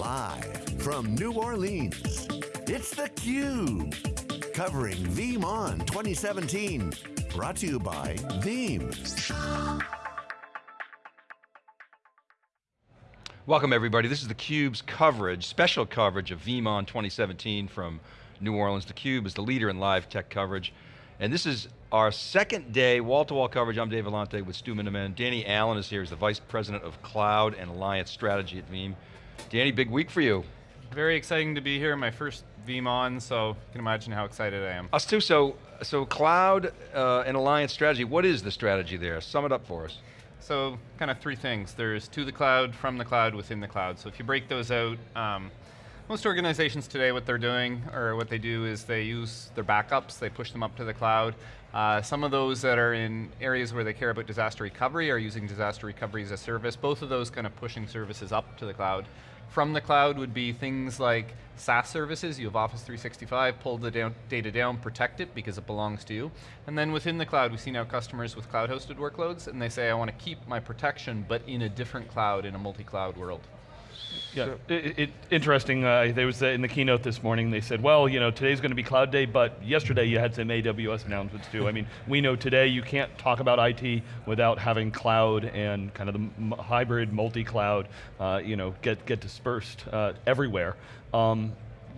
Live from New Orleans, it's theCUBE. Covering VeeamON 2017. Brought to you by Veeam. Welcome everybody, this is theCUBE's coverage, special coverage of VeeamON 2017 from New Orleans. theCUBE is the leader in live tech coverage. And this is our second day, wall-to-wall -wall coverage. I'm Dave Vellante with Stu Miniman. Danny Allen is here, he's the Vice President of Cloud and Alliance Strategy at Veeam. Danny, big week for you. Very exciting to be here, my first VeeamON, so you can imagine how excited I am. Us too, so, so cloud uh, and alliance strategy, what is the strategy there? Sum it up for us. So, kind of three things. There's to the cloud, from the cloud, within the cloud. So if you break those out, um, most organizations today, what they're doing, or what they do is they use their backups, they push them up to the cloud. Uh, some of those that are in areas where they care about disaster recovery are using disaster recovery as a service. Both of those kind of pushing services up to the cloud. From the cloud would be things like SaaS services, you have Office 365, pull the down, data down, protect it because it belongs to you. And then within the cloud, we see now customers with cloud hosted workloads and they say, I want to keep my protection, but in a different cloud, in a multi-cloud world. Yeah, so, it, it, interesting. Uh, there was uh, in the keynote this morning. They said, "Well, you know, today's going to be Cloud Day, but yesterday you had some AWS announcements too." I mean, we know today you can't talk about IT without having cloud and kind of the hybrid multi-cloud, uh, you know, get get dispersed uh, everywhere. Um,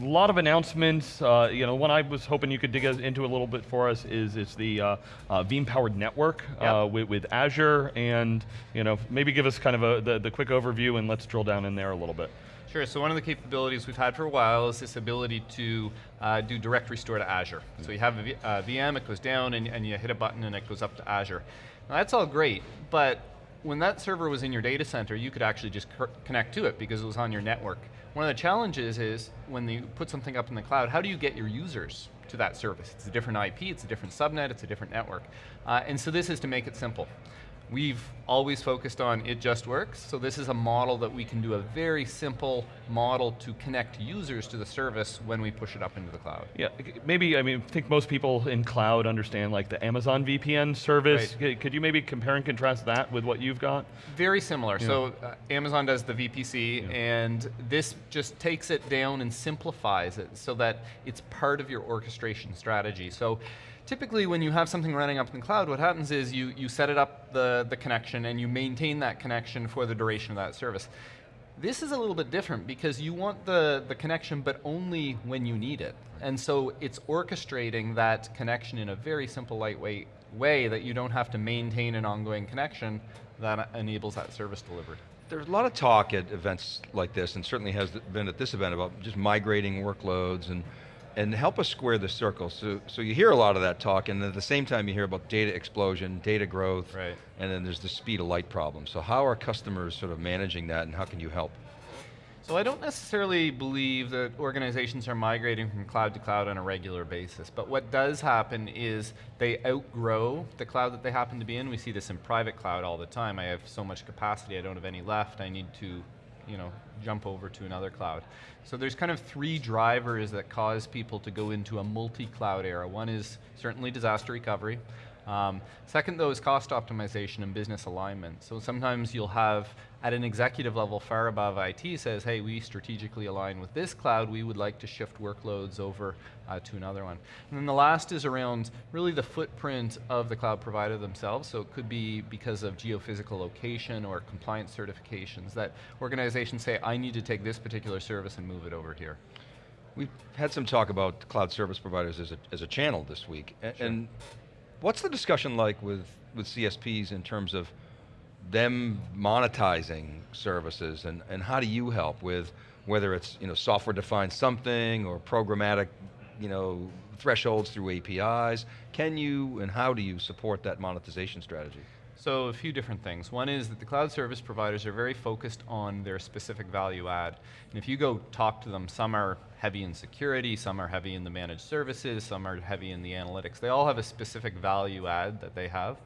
a lot of announcements. Uh, you know, one I was hoping you could dig into a little bit for us is it's the uh, uh, Veeam powered network yep. Uh, with, with, Azure, and you know, maybe give us kind of a, the, the quick overview, and let's drill down in there a little bit. Sure, so one of the capabilities we've had for a while is this ability to uh, do direct restore to Azure. Mm -hmm. So you have a v uh, VM, it goes down, and, and you hit a button and it goes up to Azure. Now that's all great, but when that server was in your data center, you could actually just connect to it because it was on your network. One of the challenges is when you put something up in the cloud, how do you get your users to that service? It's a different IP, it's a different subnet, it's a different network. Uh, and so this is to make it simple. We've always focused on it just works, so this is a model that we can do a very simple model to connect users to the service when we push it up into the cloud. Yeah, maybe, I mean, I think most people in cloud understand like the Amazon VPN service. Right. Could you maybe compare and contrast that with what you've got? Very similar, yeah. so uh, Amazon does the VPC, yeah. and this just takes it down and simplifies it so that it's part of your orchestration strategy. So typically when you have something running up in the cloud, what happens is you, you set it up, the, the connection, and you maintain that connection for the duration of that service. This is a little bit different because you want the, the connection, but only when you need it. And so it's orchestrating that connection in a very simple, lightweight way that you don't have to maintain an ongoing connection that enables that service delivery. There's a lot of talk at events like this, and certainly has been at this event about just migrating workloads and and help us square the circle. So, so you hear a lot of that talk, and at the same time you hear about data explosion, data growth, right. and then there's the speed of light problem. So how are customers sort of managing that, and how can you help? So I don't necessarily believe that organizations are migrating from cloud to cloud on a regular basis, but what does happen is they outgrow the cloud that they happen to be in. We see this in private cloud all the time. I have so much capacity, I don't have any left, I need to you know, jump over to another cloud. So there's kind of three drivers that cause people to go into a multi-cloud era. One is certainly disaster recovery. Um, second though is cost optimization and business alignment. So sometimes you'll have, at an executive level far above IT says, hey, we strategically align with this cloud, we would like to shift workloads over uh, to another one. And then the last is around really the footprint of the cloud provider themselves, so it could be because of geophysical location or compliance certifications that organizations say, I need to take this particular service and move it over here. We've had some talk about cloud service providers as a, as a channel this week, sure. and What's the discussion like with, with CSPs in terms of them monetizing services and, and how do you help with whether it's you know, software defined something or programmatic you know, thresholds through APIs? Can you and how do you support that monetization strategy? So a few different things. One is that the cloud service providers are very focused on their specific value add. And if you go talk to them, some are heavy in security, some are heavy in the managed services, some are heavy in the analytics. They all have a specific value add that they have.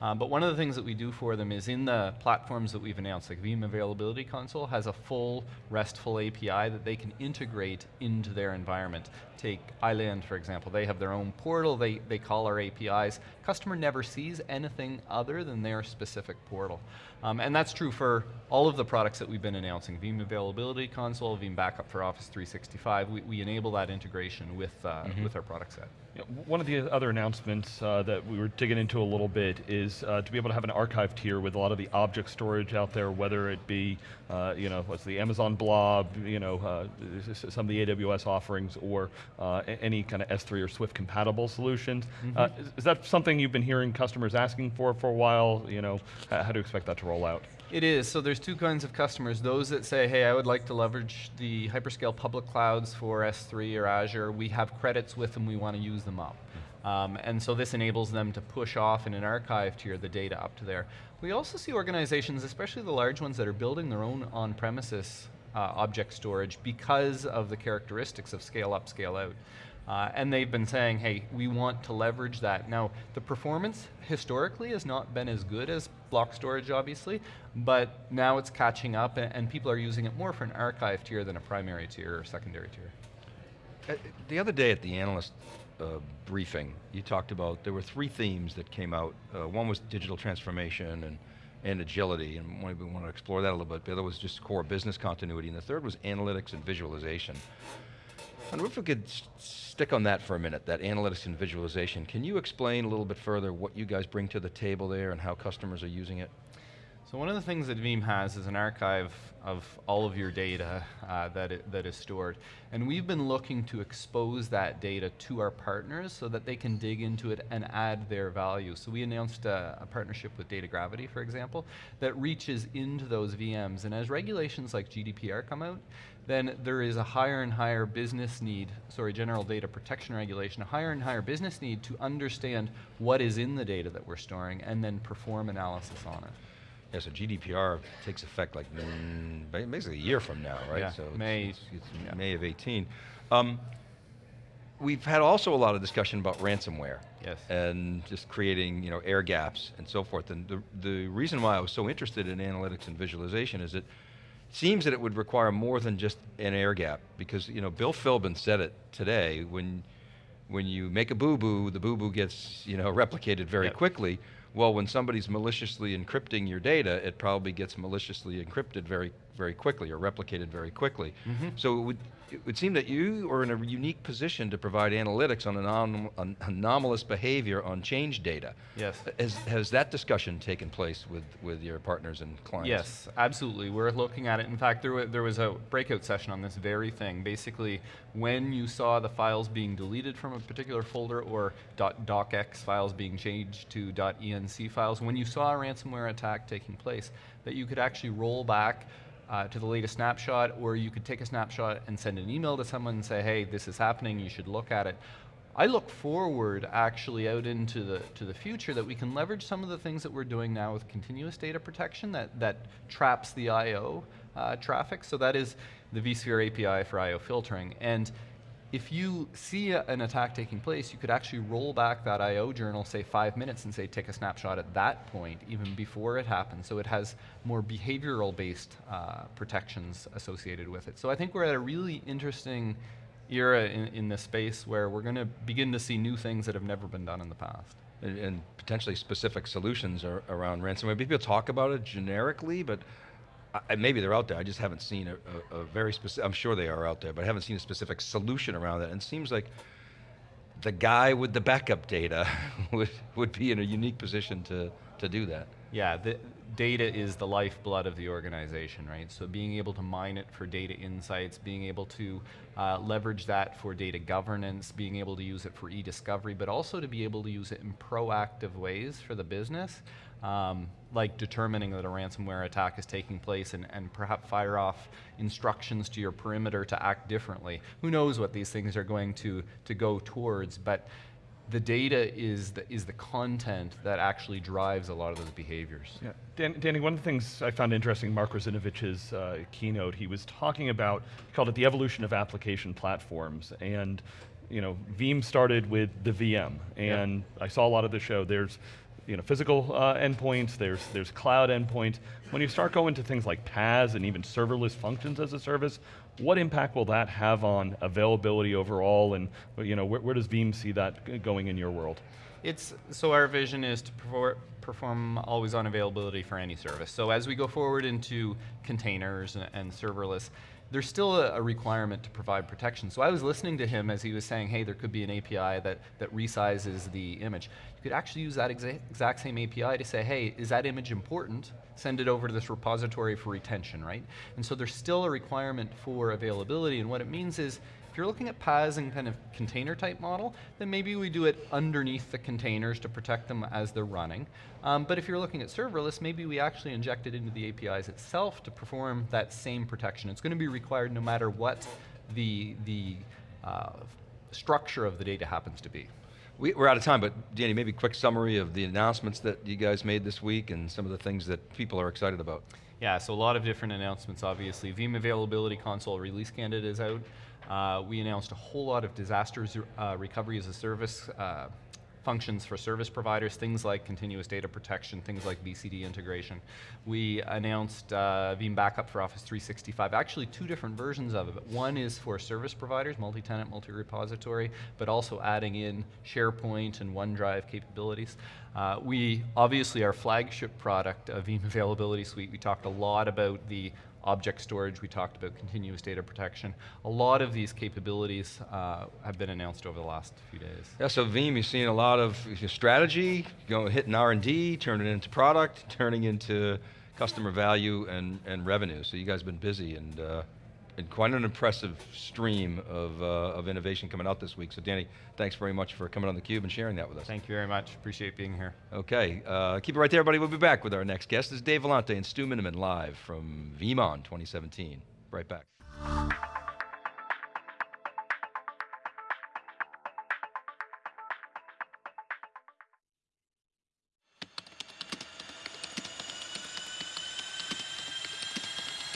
Um, but one of the things that we do for them is in the platforms that we've announced, like Veeam Availability Console has a full RESTful API that they can integrate into their environment. Take iland, for example, they have their own portal, they, they call our APIs. Customer never sees anything other than their specific portal. Um, and that's true for all of the products that we've been announcing, Veeam Availability Console, Veeam Backup for Office 365, we, we enable that integration with, uh, with our product set. Yeah, One of the other announcements uh, that we were digging into a little bit is uh, to be able to have an archive tier with a lot of the object storage out there, whether it be, uh, you know, what's the Amazon Blob, you know, uh, some of the AWS offerings, or uh, any kind of S3 or Swift compatible solutions. Uh, is, is that something you've been hearing customers asking for for a while? You know, how do you expect that to roll out? It is. So there's two kinds of customers. Those that say, hey, I would like to leverage the hyperscale public clouds for S3 or Azure. We have credits with them. We want to use them up. Um, and so this enables them to push off in an archive tier the data up to there. We also see organizations, especially the large ones that are building their own on-premises uh, object storage because of the characteristics of scale up, scale out. Uh, and they've been saying, hey, we want to leverage that. Now, the performance historically has not been as good as block storage, obviously, but now it's catching up and, and people are using it more for an archive tier than a primary tier or secondary tier. Uh, The other day at the analyst uh, briefing, you talked about, there were three themes that came out. Uh, one was digital transformation and, and agility, and maybe we want to explore that a little bit. The other was just core business continuity, and the third was analytics and visualization. I wonder if we could stick on that for a minute, that analytics and visualization. Can you explain a little bit further what you guys bring to the table there and how customers are using it? So one of the things that Veeam has is an archive of all of your data uh, that, it, that is stored. And we've been looking to expose that data to our partners so that they can dig into it and add their value. So we announced a, a partnership with DataGravity, for example, that reaches into those VMs. And as regulations like GDPR come out, then there is a higher and higher business need, sorry, general data protection regulation, a higher and higher business need to understand what is in the data that we're storing and then perform analysis on it. Yeah, so GDPR takes effect like mm, basically a year from now, right? Yeah, so it's- May- it's, it's yeah. May of 18. Um, we've had also a lot of discussion about ransomware. Yes. And just creating, you know, air gaps and so forth. And the, the reason why I was so interested in analytics and visualization is it seems that it would require more than just an air gap because, you know, Bill Philbin said it today, when, when you make a boo-boo, the boo-boo gets, you know, replicated very Yep. quickly. Well, when somebody's maliciously encrypting your data, it probably gets maliciously encrypted very, very quickly or replicated very quickly. Mm-hmm. So it would, it would seem that you are in a unique position to provide analytics on anom- on anomalous behavior on change data. Yes. Has, has that discussion taken place with, with your partners and clients? Yes, absolutely. We're looking at it. In fact, there, there was a breakout session on this very thing. Basically, when you saw the files being deleted from a particular folder or .docx files being changed to .enc files, when you saw a ransomware attack taking place, that you could actually roll back uh, to the latest snapshot, or you could take a snapshot and send an email to someone and say, hey, this is happening, you should look at it. I look forward actually out into the to the future that we can leverage some of the things that we're doing now with continuous data protection that that traps the I/O uh, traffic. So that is the vSphere API for I/O filtering. And if you see a- an attack taking place, you could actually roll back that I/O journal, say five minutes, and say take a snapshot at that point, even before it happens. So it has more behavioral-based uh, protections associated with it. So I think we're at a really interesting era in, in this space where we're going to begin to see new things that have never been done in the past. And, and potentially specific solutions around ransomware. People talk about it generically, but I, maybe they're out there. I just haven't seen a, a, a very specific, I'm sure they are out there, but I haven't seen a specific solution around that. And it seems like the guy with the backup data would, would be in a unique position to, to do that. Yeah, the data is the lifeblood of the organization, right? So being able to mine it for data insights, being able to uh, leverage that for data governance, being able to use it for e-discovery, but also to be able to use it in proactive ways for the business, um, like determining that a ransomware attack is taking place and, and perhaps fire off instructions to your perimeter to act differently. Who knows what these things are going to, to go towards, but the data is the, is the content that actually drives a lot of those behaviors. Yeah. Dan, Danny, one of the things I found interesting, Mark Russinovich's uh, keynote, he was talking about, he called it the evolution of application platforms. And, you know, Veeam started with the VM. And I saw a lot of the show. There's, you know, physical uh, endpoints, there's, there's cloud endpoints. When you start going to things like PaaS and even serverless functions as a service, what impact will that have on availability overall? And, you know, where, where does Veeam see that going in your world? It's so our vision is to perfor- perform always on availability for any service. So as we go forward into containers and serverless, there's still a, a requirement to provide protection. So I was listening to him as he was saying, hey, there could be an API that, that resizes the image. You could actually use that exa exact same API to say, hey, is that image important? Send it over to this repository for retention, right? And so there's still a requirement for availability, and what it means is you're looking at PaaS and kind of container type model, then maybe we do it underneath the containers to protect them as they're running. Um, but if you're looking at serverless, maybe we actually inject it into the APIs itself to perform that same protection. It's going to be required no matter what the, the uh, structure of the data happens to be. We, we're out of time, but Danny, maybe a quick summary of the announcements that you guys made this week and some of the things that people are excited about. Yeah, so a lot of different announcements, obviously. Veeam Availability Console release candidate is out. Uh, we announced a whole lot of disaster uh, recovery as a service uh, functions for service providers, things like continuous data protection, things like VCD integration. We announced uh, Veeam Backup for Office 365, actually two different versions of it. One is for service providers, multi-tenant, multi-repository, but also adding in SharePoint and OneDrive capabilities. Uh, we, obviously our flagship product, uh, Veeam Availability Suite, we talked a lot about the object storage, we talked about continuous data protection. A lot of these capabilities uh, have been announced over the last few days. Yeah, so Veeam, you've seen a lot of strategy, know, hitting R&D, turning it into product, turning into customer value and, and revenue. So you guys have been busy and, uh, quite an impressive stream of, uh, of innovation coming out this week. So Danny, thanks very much for coming on theCUBE and sharing that with us. Thank you very much, appreciate being here. Okay, uh, keep it right there everybody, we'll be back with our next guest. This is Dave Vellante and Stu Miniman live from VeeamON 2017. Right back.